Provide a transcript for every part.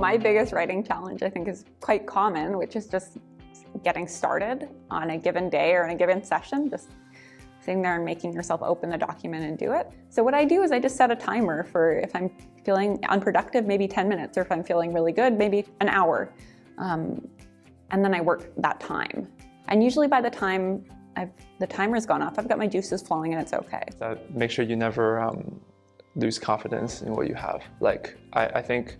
My biggest writing challenge, I think, is quite common, which is just getting started on a given day or in a given session, just sitting there and making yourself open the document and do it. So what I do is I just set a timer for if I'm feeling unproductive, maybe 10 minutes, or if I'm feeling really good, maybe an hour. Um, and then I work that time. And usually by the time I've, the timer's gone off, I've got my juices flowing and it's okay. That make sure you never um, lose confidence in what you have. Like, I, I think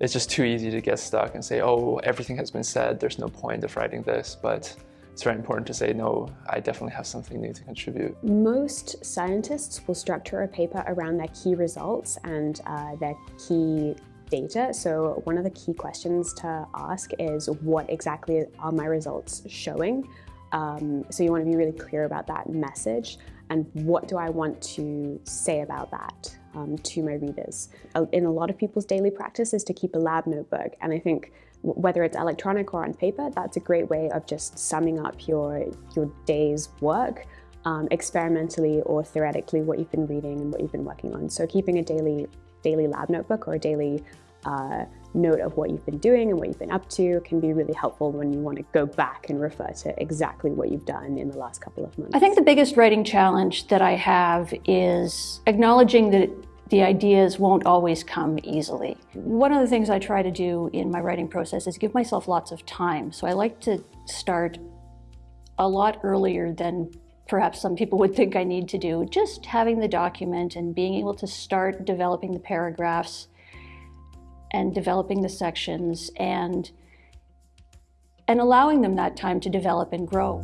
it's just too easy to get stuck and say, oh, everything has been said, there's no point of writing this. But it's very important to say, no, I definitely have something new to contribute. Most scientists will structure a paper around their key results and uh, their key data. So one of the key questions to ask is what exactly are my results showing? Um, so you want to be really clear about that message and what do I want to say about that um, to my readers. In a lot of people's daily practice is to keep a lab notebook and I think whether it's electronic or on paper, that's a great way of just summing up your, your day's work um, experimentally or theoretically what you've been reading and what you've been working on. So keeping a daily, daily lab notebook or a daily uh, note of what you've been doing and what you've been up to can be really helpful when you want to go back and refer to exactly what you've done in the last couple of months. I think the biggest writing challenge that I have is acknowledging that the ideas won't always come easily. One of the things I try to do in my writing process is give myself lots of time. So I like to start a lot earlier than perhaps some people would think I need to do. Just having the document and being able to start developing the paragraphs and developing the sections and, and allowing them that time to develop and grow.